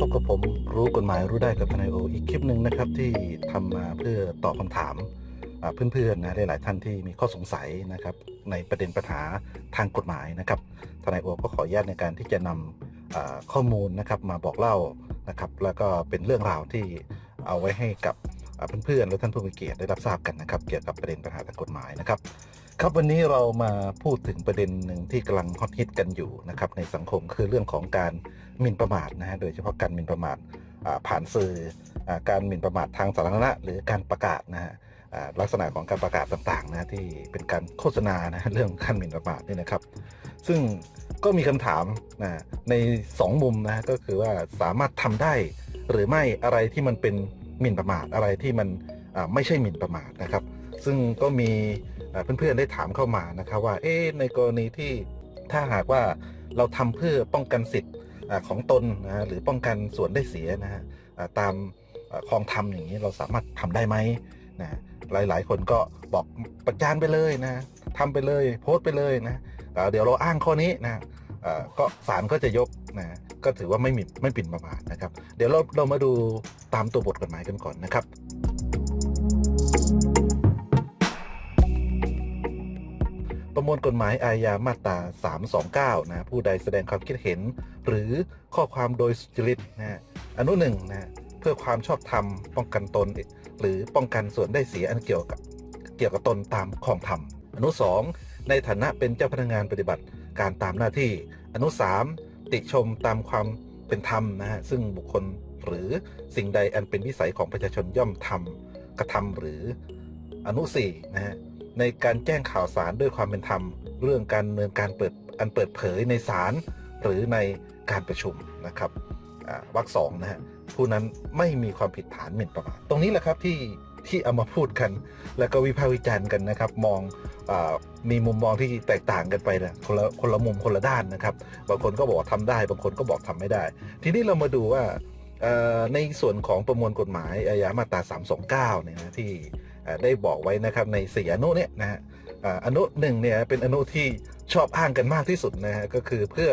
พบกับผมรู้กฎหมายรู้ได้กับทนายโออีกคลิปหนึ่งนะครับที่ทำมาเพื่อตอบคำถามเพื่อนๆนะหลายๆท่านที่มีข้อสงสัยนะครับในประเด็นปัญหาทางกฎหมายนะครับทนายโอก็ขออนุญาตในการที่จะนำอ่าข้อมูลนะครับมาบอกเล่านะครับแล้วก็เป็นเรื่องราวที่เอาไว้ให้กับเพื่อนๆและท่านผู้มีเกียรติได้รับทราบกันนะครับ เกี่ยวกับประเด็นปัญหาทางกฎหมายนะครับ ครับวันนี้เรามาพูดถึงประเด็นหนึ่งที่กำลังฮอตฮิตกันอยู่นะครับในสังคมคือเรื่องของการหมิ่นประมาทนะฮะโดยเฉพาะการหมิ่นประมาทผ่านสื่ออการหมิ่นประมาททางสาธารณะหรือการประกาศนะฮะลักษณะของการประกาศต่างๆนะที่เป็นการโฆษณานะเรื่องการหมิ่นประมาทนี่นะครับ ซึ่งก็มีคำถามนะในสองมุมนะก็คือว่าสามารถทำได้หรือไม่อะไรที่มันเป็นหมิ่นประมาทอะไรที่มันไม่ใช่หมิ่นประมาทนะครับ ซึ่งก็มี เพื่อนๆได้ถามเข้ามานะครับว่าเอ๊ในกรณีที่ถ้าหากว่าเราทำเพื่อป้องกันสิทธิ์ของตนนะหรือป้องกันส่วนได้เสียนะฮะตามเอ่อคลองธรรมอย่างนี้เราสามารถทำได้ไหมนะหลายๆ คนก็บอกประจานไปเลยนะทำไปเลยโพสต์ไปเลยนะเดี๋ยวเราอ้างข้อนี้นะก็ศาลก็จะยกนะก็ถือว่าไม่มิ่นไม่ปิ่นประมาทนะครับ เดี๋ยวเราเรามาดูตามตัวบทกฎหมายกันก่อนนะครับ ประมวลกฎหมายอาญามาตรา 329 นะผู้ใดแสดงความคิดเห็น หรือข้อความโดยสุจริตนะฮะอนุหนึ่งนะเพื่อความชอบธรรมป้องกันตน หรือป้องกันส่วนได้เสียอันเกี่ยวกับเกี่ยวกับตนตามของธรรม อนุสองในฐานะเป็นเจ้าพนักงานปฏิบัติการตามหน้าที่ อนุสามติชมตามความเป็นธรรมนะฮะซึ่งบุคคลหรือสิ่งใดอันเป็นวิสัยของประชาชนย่อมทำกระทำหรืออนุสี่นะฮะ ในการแจ้งข่าวสารด้วยความเป็นธรรม เรื่องการดำเนินการเปิดอันเปิดเผยในศาลหรือในการประชุมนะครับวรรคสองนะฮะผู้นั้นไม่มีความผิดฐานหมิ่นประมาทตรงนี้แหละครับที่ที่เอามาพูดกัน แล้วก็วิพากษ์วิจารณ์กันนะครับ มองอมีมุมมองที่แตกต่างกันไปนะคนละคนละมุมคนละด้านนะครับ บางคนก็บอกว่าทำได้ บางคนก็บอกทำไม่ได้ ทีนี้เรามาดูว่าในส่วนของประมวลกฎหมายอาญามาตรา329เนี่ยนะที่ ได้บอกไว้นะครับในสี่อนุเนี่ยนะฮะอนุหนึ่งเนี่ยเป็นอนุที่ชอบอ้างกันมากที่สุดนะฮะก็คือเพื่อ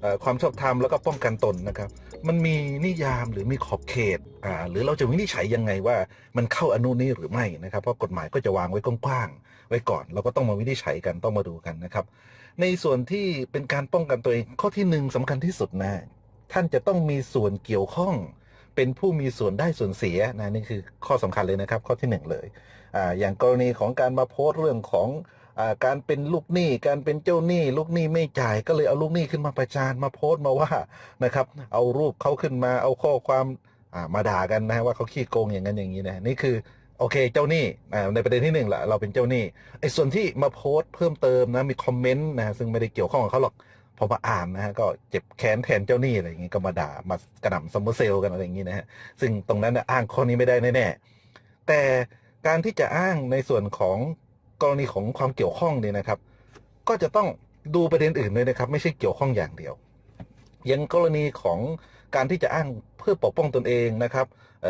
เอ่อความชอบธรรมแล้วก็ป้องกันตนนะครับ มันมีนิยามหรือมีขอบเขตอ่าหรือเราจะวินิจฉัยยังไงว่ามันเข้าอนุนี้หรือไม่นะครับเพราะกฎหมายก็จะวางไว้กว้างๆไว้ก่อน เราก็ต้องมาวินิจฉัยกันต้องมาดูกันนะครับ ในส่วนที่เป็นการป้องกันตัวเองข้อที่หนึ่งสำคัญที่สุดนะท่านจะต้องมีส่วนเกี่ยวข้อง เป็นผู้มีส่วนได้ส่วนเสียนะนี่คือข้อสำคัญเลยนะครับ ข้อที่หนึ่งเลยอ่าอย่างกรณีของการมาโพสต์เรื่องของอาการเป็นลูกหนี้ การเป็นเจ้าหนี้ ลูกหนี้ไม่จ่ายก็เลยเอาลูกหนี้ขึ้นมาประจานมาโพสต์มาว่านะครับ เอารูปเขาขึ้นมาเอาข้อความอ่ามาด่ากันนะว่าเขาขี้โกงอย่างนั้นอย่างนี้นะนี่คือโอเค เจ้าหนี้อ่าในประเด็นที่หนึ่งแหละเราเป็นเจ้าหนี้ไอ้ส่วนที่มาโพสต์เพิ่มเติมนะมีคอมเมนต์นะซึ่งไม่ได้เกี่ยวข้องกับเขาหรอก พอมาอ่านนะฮะก็เจ็บแค้นแทนเจ้าหนี้อะไรอย่างงี้ก็มาด่ามากระหน่ำ summer sale กันอะไรอย่างงี้นะฮะซึ่งตรงนั้นอ้างข้อนี้ไม่ได้แน่ๆแต่การที่จะอ้างในส่วนของกรณีของความเกี่ยวข้องเนี่ยนะครับ ก็จะต้องดูประเด็นอื่นด้วยนะครับ ไม่ใช่เกี่ยวข้องอย่างเดียว อย่างกรณีของการที่จะอ้างเพื่อปกป้องตนเองนะครับ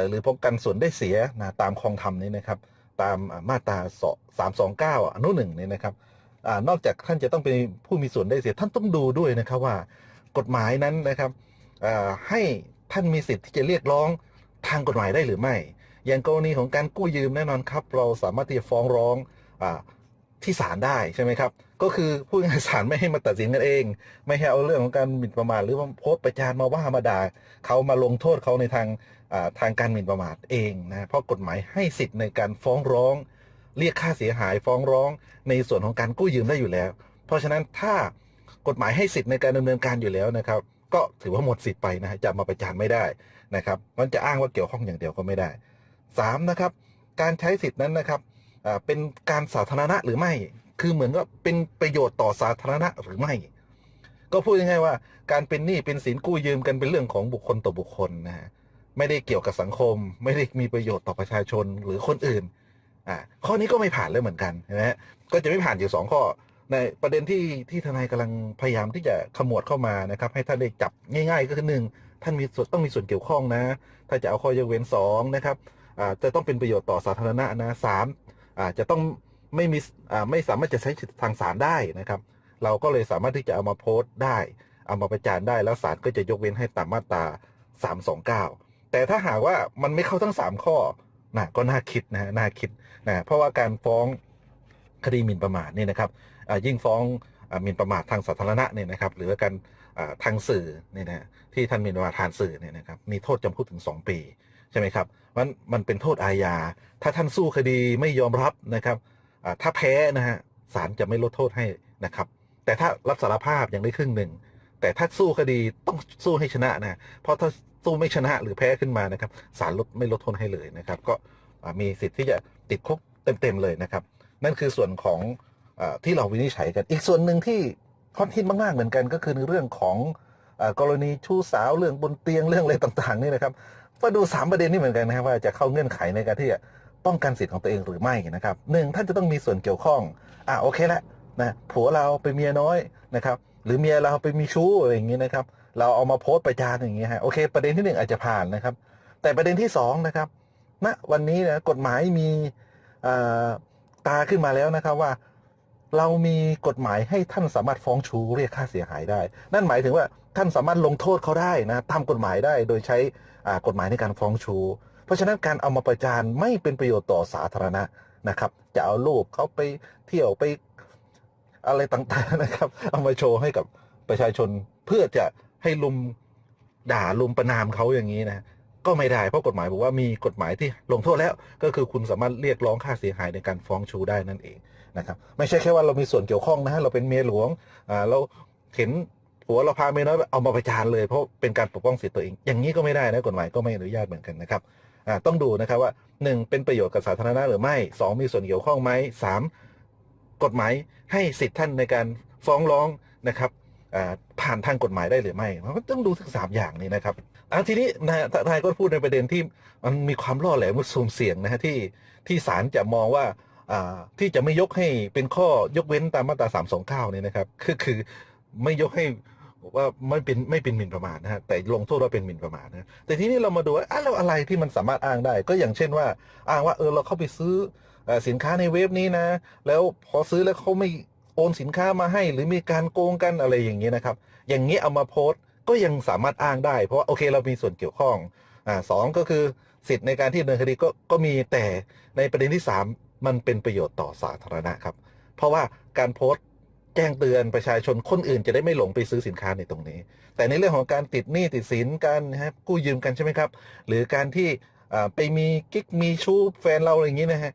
หรือป้องกันส่วนได้เสียนะตามคลองธรรมนี้นะครับ ตามมาตราสามสองเก้าอนุหนึ่งนี่นะครับ อนอกจากท่านจะต้องเป็นผู้มีส่วนได้เสียท่านต้องดูด้วยนะครับว่ากฎหมายนั้นนะครับให้ท่านมีสิทธิ์ที่จะเรียกร้องทางกฎหมายได้หรือไม่ อย่างกรณีของการกู้ยืมแน่นอนครับ เราสามารถที่จะฟ้องร้องอที่ศาลได้ใช่ไหมครับ ก็คือผู้งานศาลไม่ให้มาตัดสินกันเอง ไม่ให้เอาเรื่องของการหมิ่นประมาทหรือว่าโพสต์ประจานมาว่ามาด่าเขามาลงโทษเขาในทางทางการหมิ่นประมาทเองนะเพราะกฎหมายให้สิทธิ์ในการฟ้องร้อง เรียกค่าเสียหายฟ้องร้องในส่วนของการกู้ยืมได้อยู่แล้ว เพราะฉะนั้นถ้ากฎหมายให้สิทธิ์ในการดำเนินการอยู่แล้วนะครับ ก็ถือว่าหมดสิทธิ์ไปนะจะมาประจานไม่ได้นะครับมันจะอ้างว่าเกี่ยวข้องอย่างเดียวก็ไม่ได้สามนะครับ การใช้สิทธินั้นนะครับเป็นการสาธารณะหรือไม่ คือเหมือนว่าเป็นประโยชน์ต่อสาธารณะหรือไม่ ก็พูดง่ายๆว่า การเป็นหนี้เป็นสินกู้ยืมกันเป็นเรื่องของบุคคลต่อบุคคลนะฮะไม่ได้เกี่ยวกับสังคม ไม่ได้มีประโยชน์ต่อประชาชนหรือคนอื่น อ่าข้อนี้ก็ไม่ผ่านเลยเหมือนกันนะฮะก็จะไม่ผ่านอยู่สองข้อ ในประเด็นที่ที่ทนายกำลังพยายามที่จะขมวดเข้ามานะครับ ให้ท่านได้จับง่ายๆ ก็คือหนึ่งท่านมีส่วนต้องมีส่วนเกี่ยวข้องนะ ถ้าจะเอาข้อยกเว้นสองนะครับอ่าจะต้องเป็นประโยชน์ต่อสาธารณะนะสามอ่าจะต้องไม่มีอ่าไม่สามารถจะใช้สิทธิทางศาลได้นะครับ เราก็เลยสามารถที่จะเอามาโพสต์ได้ เอามาประจานได้แล้วศาลก็จะยกเว้นให้ตามมาตรา329 แต่ถ้าหากว่ามันไม่เข้าทั้ง 3 ข้อ นะก็น่าคิดนะฮะน่าคิดนะเพราะว่าการฟ้องคดีหมิ่นประมาทนี่นะครับยิ่งฟ้องหมิ่นประมาททางสาธารณะเนี่ยนะครับหรือว่าการทางสื่อเนี่ยนะที่ท่านหมิ่นประมาททางสื่อเนี่ยนะครับมีโทษจำคุกถึง 2 ปีใช่ไหมครับมันมันเป็นโทษอาญา ถ้าท่านสู้คดีไม่ยอมรับนะครับถ้าแพ้นะฮะศาลจะไม่ลดโทษให้นะครับ แต่ถ้ารับสารภาพยังได้ครึ่งหนึ่งแต่ถ้าสู้คดีต้องสู้ให้ชนะนะเพราะถ้า สู้ไม่ชนะหรือแพ้ขึ้นมานะครับศาลลดไม่ลดโทษให้เลยนะครับ ก็มีสิทธิ์ที่จะติดคุกเต็มๆเลยนะครับ นั่นคือส่วนของอที่เราวินิจฉัยกัน อีกส่วนหนึ่งที่ฮอตฮิตมากๆเหมือนกัน ก็คือในเรื่องของอกรณีชู้สาวเรื่องบนเตียงเรื่องอะไรต่างๆนี่นะครับมาดูสามประเด็นนี้เหมือนกันนะครับว่าจะเข้าเงื่อนไขในการที่จะป้องกันสิทธิ์ของตัวเองหรือไม่นะครับหนึ่งท่านจะต้องมีส่วนเกี่ยวข้องอ่าโอเคละนะผัวเราเป็นเมียน้อยนะครับ หรือเมียเราไปมีชู้อะไรอย่างนี้นะครับ เราเอามาโพสต์ประจานอย่างนี้ยฮะโอเค ประเด็นที่หนึ่งอาจจะผ่านนะครับ แต่ประเด็นที่สองนะครับณวันนี้นะกฎหมายมีตาขึ้นมาแล้วนะครับว่า เรามีกฎหมายให้ท่านสามารถฟ้องชูเรียกค่าเสียหายได้ นั่นหมายถึงว่าท่านสามารถลงโทษเขาได้นะตามกฎหมายได้โดยใช้กฎหมายในการฟ้องชู เพราะฉะนั้นการเอามาประจานไม่เป็นประโยชน์ต่อสาธารณะนะครับ จะเอารูปเขาไปเที่ยวไปอะไรต่างๆนะครับ เอามาโชว์ให้กับประชาชนเพื่อจะ ให้ลุมด่าลุมประนามเขาอย่างนี้นะก็ไม่ได้เพราะกฎหมายบอกว่ามีกฎหมายที่ลงโทษแล้ว ก็คือคุณสามารถเรียกร้องค่าเสียหายในการฟ้องชูได้นั่นเองนะครับ ไม่ใช่แค่ว่าเรามีส่วนเกี่ยวข้องนะฮะเราเป็นเมียหลวงอ่าเราเห็นผัวเราพาเมียน้อยเอามาประจานเลยเพราะเป็นการปกป้องสิทธิตัวเอง อย่างนี้ก็ไม่ได้นะกฎหมายก็ไม่อนุญาตเหมือนกันนะครับอ่าต้องดูนะครับว่าหนึ่งเป็นประโยชน์กับสาธารณะหรือไม่สองมีส่วนเกี่ยวข้องไหมสามกฎหมายให้สิทธิท่านในการฟ้องร้องนะครับ ผ่านทางกฎหมายได้หรือไม่มันก็ต้องดูทั้งสามอย่างนี้นะครับอ่าทีนี้นะฮะทนายก็พูดในประเด็นที่มันมีความล่อแหลมสุ่มเสี่ยงนะฮะที่ที่ศาลจะมองว่าที่จะไม่ยกให้เป็นข้อยกเว้นตามมาตรา 329เนี่ยนะครับคือคือไม่ยกให้ว่าไม่เป็นไม่เป็นหมิ่นประมาทนะฮะแต่ลงโทษว่าเป็นหมิ่นประมาทนะแต่ทีนี้เรามาดูว่าอะแล้วอะไรที่มันสามารถอ้างได้ ก็อย่างเช่นว่าอ้างว่าเออเราเข้าไปซื้อเอ่อสินค้าในเว็บนี้นะ แล้วพอซื้อแล้วเขาไม่ โอนสินค้ามาให้ หรือมีการโกงกันอะไรอย่างเงี้ยนะครับ อย่างนี้เอามาโพสต์ก็ยังสามารถอ้างได้ เพราะว่าโอเคเรามีส่วนเกี่ยวข้องอ่าสองก็คือสิทธิ์ในการที่ดำเนินคดีก็ก็มีแต่ในประเด็นที่สามมันเป็นประโยชน์ต่อสาธารณะครับ เพราะว่าการโพสต์แจ้งเตือนประชาชนคนอื่นจะได้ไม่หลงไปซื้อสินค้าในตรงนี้ แต่ในเรื่องของการติดหนี้ติดสินการนะครับกู้ยืมกันใช่ไหมครับ หรือการที่อ่าไปมีกิ๊กมีชู้แฟนเราอะไรอย่างนี้นะฮะ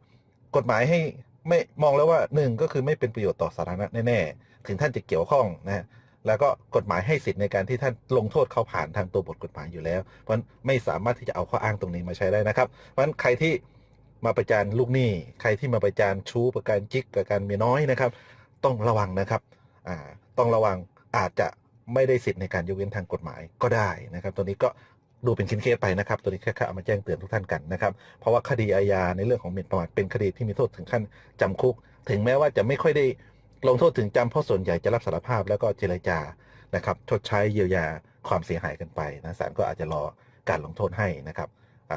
กฎหมายให้ ไม่มองแล้วว่าหนึ่งก็คือไม่เป็นประโยชน์ต่อสาธารณะแน่ๆถึงท่านจะเกี่ยวข้องนะฮะแล้วก็กฎหมายให้สิทธิ์ในการที่ท่านลงโทษเขาผ่านทางตัวบทกฎหมายอยู่แล้ว เพราะฉะนั้นไม่สามารถที่จะเอาข้ออ้างตรงนี้มาใช้ได้นะครับ เพราะฉะนั้นใครที่มาประจานลูกหนี้ใครที่มาประจานชู้ประการจิกประการเมียน้อยนะครับ ต้องระวังนะครับอ่าต้องระวังอาจจะไม่ได้สิทธิ์ในการยกเว้นทางกฎหมายก็ได้นะครับ ตัวนี้ก็ ดูเป็นชิ้นเคสไปนะครับ ตัวนี้แค่เอามาแจ้งเตือนทุกท่านกันนะครับ เพราะว่าคดีอาญาในเรื่องของหมิ่นประมาทเป็นคดีที่มีโทษถึงขั้นจำคุก ถึงแม้ว่าจะไม่ค่อยได้ลงโทษถึงจำเพราะส่วนใหญ่จะรับสารภาพแล้วก็เจรจานะครับชดใช้เยียวยาความเสียหายกันไปนะศาลก็อาจจะรอการลงโทษให้นะครับ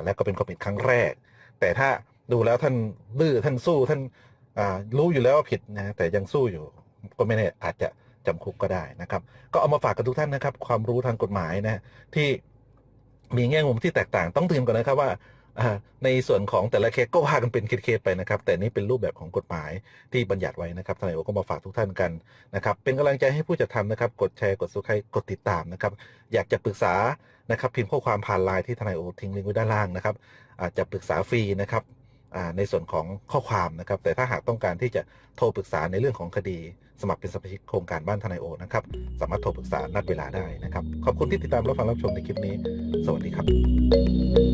และก็เป็นความผิดครั้งแรก แต่ถ้าดูแล้วท่านดื้อท่านสู้ท่านรู้อยู่แล้วว่าผิดนะแต่ยังสู้อยู่ก็ไม่แน่อาจจะจำคุกก็ได้นะครับ ก็เอามาฝากกับทุกท่านนะครับ ความรู้ทางกฎหมายนะที่ มีแง่มุมที่แตกต่างต้องเตือนก่อนนะครับว่าในส่วนของแต่ละเคสก็ว่ากันเป็นเคสไปนะครับ แต่นี่เป็นรูปแบบของกฎหมายที่บัญญัติไว้นะครับทนายโอก็มาฝากทุกท่านกันนะครับ เป็นกำลังใจให้ผู้จัดทำนะครับ กดแชร์กด subscribe กดติดตามนะครับ อยากจะปรึกษานะครับ พิมพ์ข้อความผ่านไลน์ที่ทนายโอทิ้งลิงก์ไว้ด้านล่างนะครับ อาจจะปรึกษาฟรีนะครับ ในส่วนของข้อความนะครับ แต่ถ้าหากต้องการที่จะโทรปรึกษาในเรื่องของคดี สมัครเป็นสมาชิกโครงการบ้านทนายโอนะครับ สามารถโทรปรึกษานัดเวลาได้นะครับ ขอบคุณที่ติดตามรับฟังรับชมในคลิปนี้ สวัสดีครับ